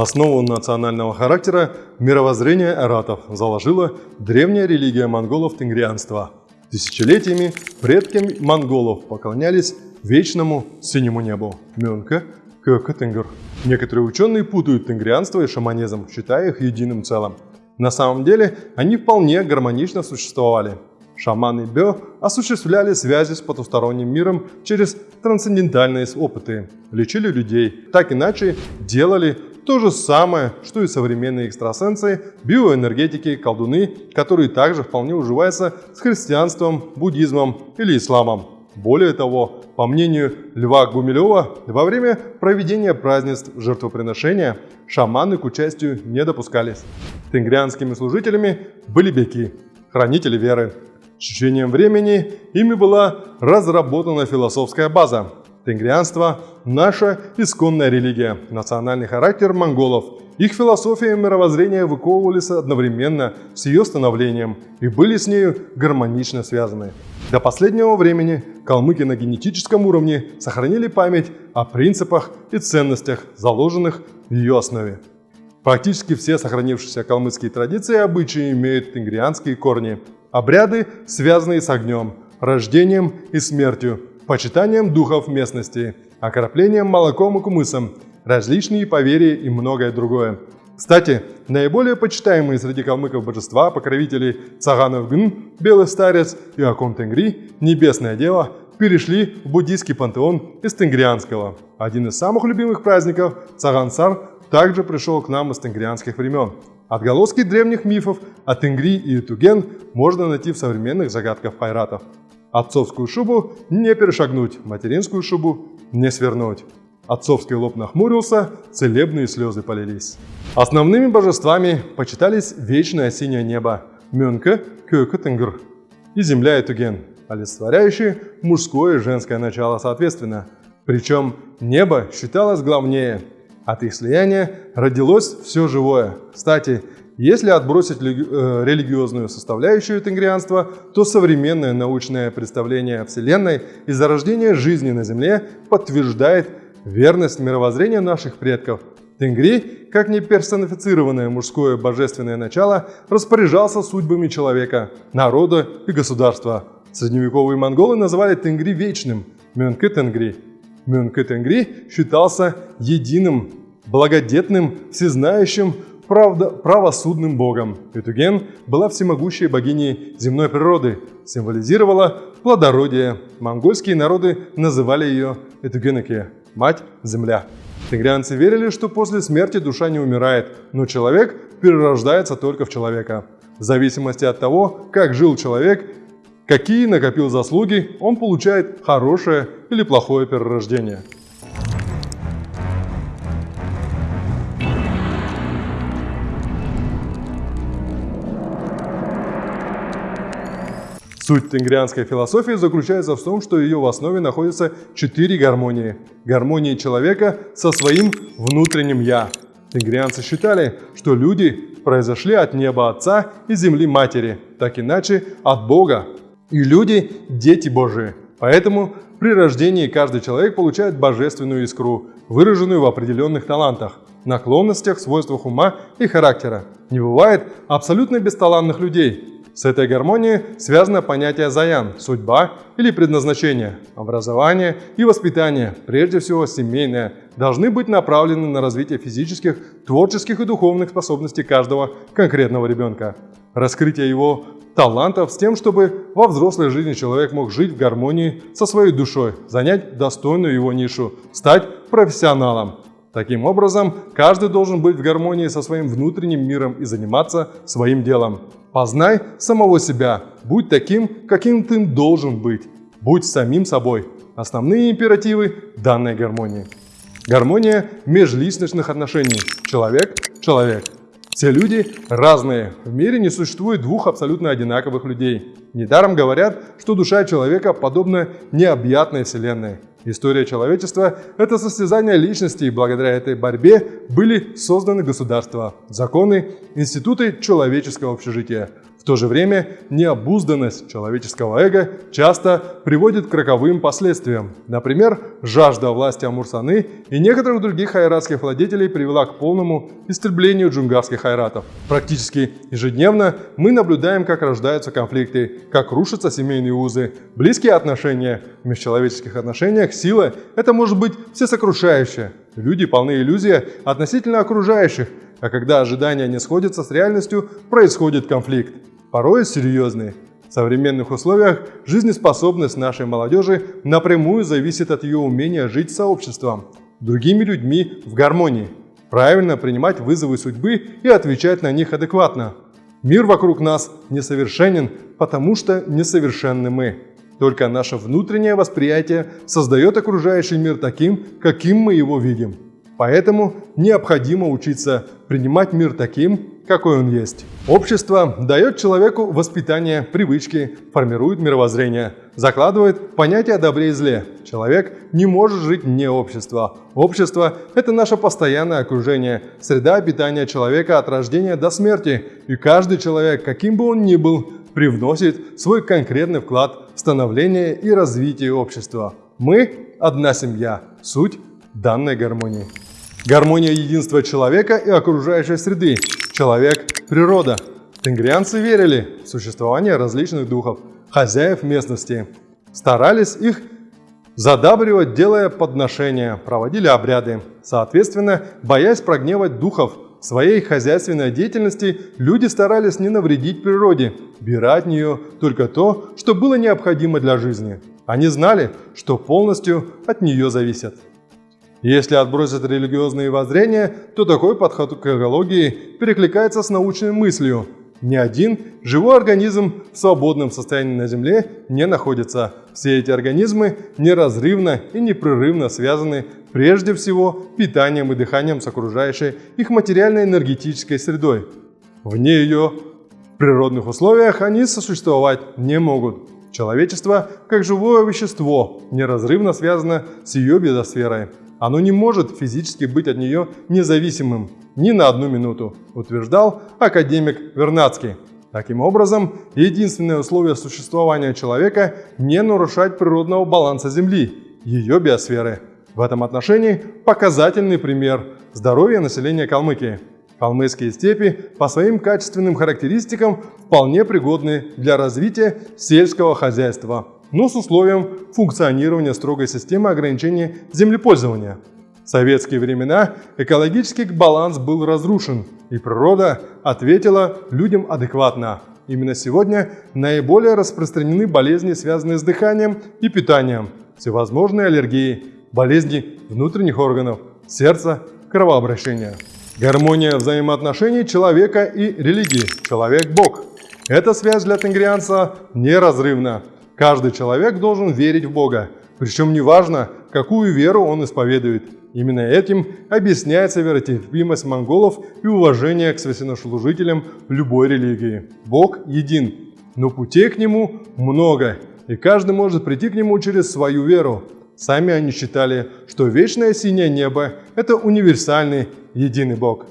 Основу национального характера мировоззрения аратов заложила древняя религия монголов – тенгрианство. Тысячелетиями предки монголов поклонялись вечному синему небу – Мюнка, Кёка Тенгр. Некоторые ученые путают тенгрианство и шаманизм, считая их единым целым. На самом деле они вполне гармонично существовали. Шаманы Бё осуществляли связи с потусторонним миром через трансцендентальные опыты, лечили людей, так иначе делали то же самое, что и современные экстрасенсы, биоэнергетики, колдуны, которые также вполне уживаются с христианством, буддизмом или исламом. Более того, по мнению Льва Гумилева, во время проведения празднеств жертвоприношения шаманы к участию не допускались. Тенгрианскими служителями были беки, хранители веры. С течением времени ими была разработана философская база. Тенгрианство – наша исконная религия, национальный характер монголов. Их философия и мировоззрение выковывались одновременно с ее становлением и были с нею гармонично связаны. До последнего времени калмыки на генетическом уровне сохранили память о принципах и ценностях, заложенных в ее основе. Практически все сохранившиеся калмыцкие традиции и обычаи имеют тенгрианские корни. Обряды, связанные с огнем, рождением и смертью, почитанием духов местности, окроплением молоком и кумысом, различные поверья и многое другое. Кстати, наиболее почитаемые среди калмыков божества, покровители Цаганов Гн, Белый Старец и Акон Тенгри, Небесное Дева, перешли в буддийский пантеон из тенгрианского. Один из самых любимых праздников, Цагансар, также пришел к нам из тенгрианских времен. Отголоски древних мифов о Тенгри и Туген можно найти в современных загадках пайратов. Отцовскую шубу не перешагнуть, материнскую шубу не свернуть. Отцовский лоб нахмурился, целебные слезы полились. Основными божествами почитались вечное синее небо Мюнке, Кёка Тенгр и земля и Туген, олицетворяющие мужское и женское начало соответственно. Причем небо считалось главнее – от их слияния родилось все живое. Кстати, если отбросить э, религиозную составляющую тенгрианства, то современное научное представление о Вселенной и зарождение жизни на Земле подтверждает верность мировоззрения наших предков. Тенгри, как неперсонифицированное мужское божественное начало, распоряжался судьбами человека, народа и государства. Средневековые монголы называли Тенгри вечным – Мюнке Тенгри. Мюнке Тенгри считался единым благодетным, всезнающим, правда, правосудным богом. Этуген была всемогущей богиней земной природы, символизировала плодородие. Монгольские народы называли ее Этугенеке – мать-земля. Тигрянцы верили, что после смерти душа не умирает, но человек перерождается только в человека. В зависимости от того, как жил человек, какие накопил заслуги, он получает хорошее или плохое перерождение. Суть тенгрианской философии заключается в том, что ее в основе находятся четыре гармонии. Гармонии человека со своим внутренним «я». Тенгрианцы считали, что люди произошли от неба Отца и земли Матери, так иначе от Бога. И люди – дети Божии. Поэтому при рождении каждый человек получает божественную искру, выраженную в определенных талантах, наклонностях, свойствах ума и характера. Не бывает абсолютно бесталанных людей. С этой гармонией связано понятие заян – судьба или предназначение. Образование и воспитание, прежде всего семейное, должны быть направлены на развитие физических, творческих и духовных способностей каждого конкретного ребенка. Раскрытие его талантов с тем, чтобы во взрослой жизни человек мог жить в гармонии со своей душой, занять достойную его нишу, стать профессионалом. Таким образом, каждый должен быть в гармонии со своим внутренним миром и заниматься своим делом. Познай самого себя, будь таким, каким ты должен быть. Будь самим собой. Основные императивы данной гармонии. Гармония межличностных отношений. Человек – человек. Все люди разные. В мире не существует двух абсолютно одинаковых людей. Недаром говорят, что душа человека подобна необъятной вселенной. История человечества – это состязание личности, и благодаря этой борьбе были созданы государства, законы, институты человеческого общежития. В то же время необузданность человеческого эго часто приводит к роковым последствиям. Например, жажда власти Амурсаны и некоторых других айратских владетелей привела к полному истреблению джунгарских айратов. Практически ежедневно мы наблюдаем, как рождаются конфликты, как рушатся семейные узы, близкие отношения. В межчеловеческих отношениях сила – это может быть всесокрушающая. Люди полны иллюзий относительно окружающих, а когда ожидания не сходятся с реальностью, происходит конфликт порой серьезные. В современных условиях жизнеспособность нашей молодежи напрямую зависит от ее умения жить сообществом, другими людьми в гармонии, правильно принимать вызовы судьбы и отвечать на них адекватно. Мир вокруг нас несовершенен, потому что несовершенны мы. Только наше внутреннее восприятие создает окружающий мир таким, каким мы его видим. Поэтому необходимо учиться принимать мир таким, какой он есть. Общество дает человеку воспитание, привычки, формирует мировоззрение, закладывает понятие о добре и зле. Человек не может жить вне общества. Общество – это наше постоянное окружение, среда обитания человека от рождения до смерти. И каждый человек, каким бы он ни был, привносит свой конкретный вклад в становление и развитие общества. Мы – одна семья, суть данной гармонии. Гармония единства человека и окружающей среды человек, природа. Тенгрианцы верили в существование различных духов, хозяев местности. Старались их задабривать, делая подношения, проводили обряды. Соответственно, боясь прогневать духов, своей хозяйственной деятельности люди старались не навредить природе, бирать от нее только то, что было необходимо для жизни. Они знали, что полностью от нее зависят. Если отбросить религиозные воззрения, то такой подход к экологии перекликается с научной мыслью. Ни один живой организм в свободном состоянии на Земле не находится. Все эти организмы неразрывно и непрерывно связаны прежде всего питанием и дыханием с окружающей их материально-энергетической средой. Вне ее природных условиях они сосуществовать не могут. Человечество, как живое вещество, неразрывно связано с ее биосферой. Оно не может физически быть от нее независимым ни на одну минуту, утверждал академик Вернадский. Таким образом, единственное условие существования человека – не нарушать природного баланса Земли, ее биосферы. В этом отношении показательный пример – здоровье населения Калмыкии. Калмыцкие степи по своим качественным характеристикам вполне пригодны для развития сельского хозяйства – но с условием функционирования строгой системы ограничения землепользования. В советские времена экологический баланс был разрушен, и природа ответила людям адекватно. Именно сегодня наиболее распространены болезни, связанные с дыханием и питанием, всевозможные аллергии, болезни внутренних органов, сердца, кровообращения. Гармония взаимоотношений человека и религии. Человек-Бог. Эта связь для тенгрианца неразрывна. Каждый человек должен верить в Бога, причем неважно, какую веру он исповедует. Именно этим объясняется веротерпимость монголов и уважение к священнослужителям любой религии. Бог един, но путей к Нему много, и каждый может прийти к Нему через свою веру. Сами они считали, что вечное синее небо – это универсальный, единый Бог.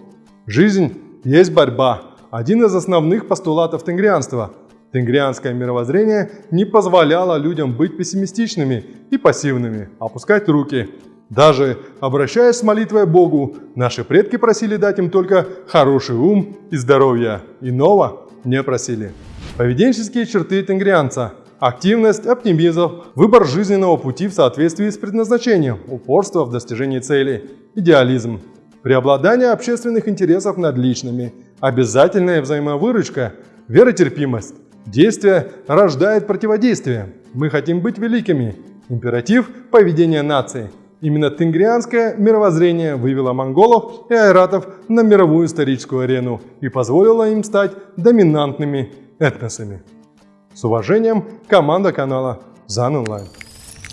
Жизнь есть борьба – один из основных постулатов тенгрианства – Тенгрианское мировоззрение не позволяло людям быть пессимистичными и пассивными, опускать руки. Даже обращаясь с молитвой Богу, наши предки просили дать им только хороший ум и здоровье. Иного не просили. Поведенческие черты тенгрианца – активность, оптимизм, выбор жизненного пути в соответствии с предназначением, упорство в достижении целей, идеализм, преобладание общественных интересов над личными, обязательная взаимовыручка, веротерпимость, Действие рождает противодействие. Мы хотим быть великими. Императив – поведения нации. Именно тенгрианское мировоззрение вывело монголов и айратов на мировую историческую арену и позволило им стать доминантными этносами. С уважением, команда канала ЗАН Онлайн.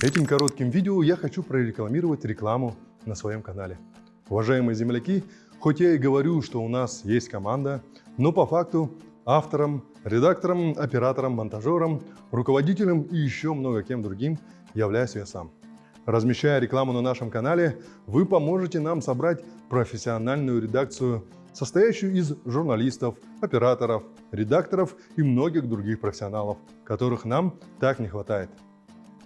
Этим коротким видео я хочу прорекламировать рекламу на своем канале. Уважаемые земляки, хоть я и говорю, что у нас есть команда, но по факту автором, редактором, оператором, монтажером, руководителем и еще много кем другим являюсь я сам. Размещая рекламу на нашем канале, вы поможете нам собрать профессиональную редакцию состоящую из журналистов, операторов, редакторов и многих других профессионалов, которых нам так не хватает.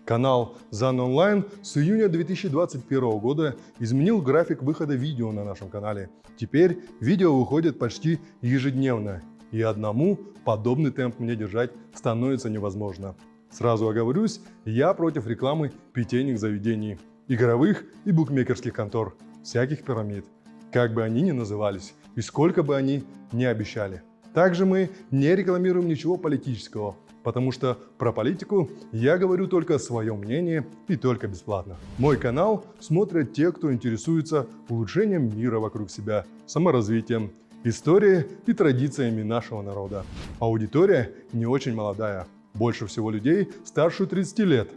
Канал ZAN Online с июня 2021 года изменил график выхода видео на нашем канале. Теперь видео выходит почти ежедневно, и одному подобный темп мне держать становится невозможно. Сразу оговорюсь, я против рекламы питейных заведений, игровых и букмекерских контор, всяких пирамид, как бы они ни назывались и сколько бы они ни обещали. Также мы не рекламируем ничего политического, потому что про политику я говорю только свое мнение и только бесплатно. Мой канал смотрят те, кто интересуется улучшением мира вокруг себя, саморазвитием, историей и традициями нашего народа. Аудитория не очень молодая, больше всего людей старше 30 лет,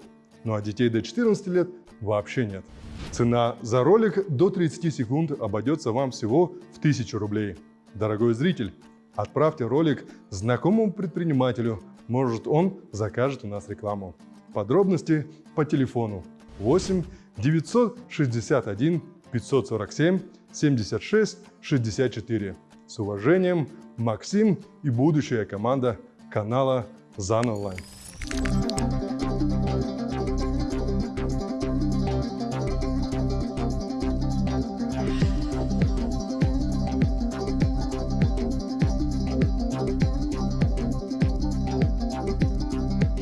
ну а детей до 14 лет вообще нет. Цена за ролик до 30 секунд обойдется вам всего в 1000 рублей. Дорогой зритель, отправьте ролик знакомому предпринимателю, может он закажет у нас рекламу. Подробности по телефону 8 961 547 76 64. С уважением, Максим и будущая команда канала ЗАН Онлайн.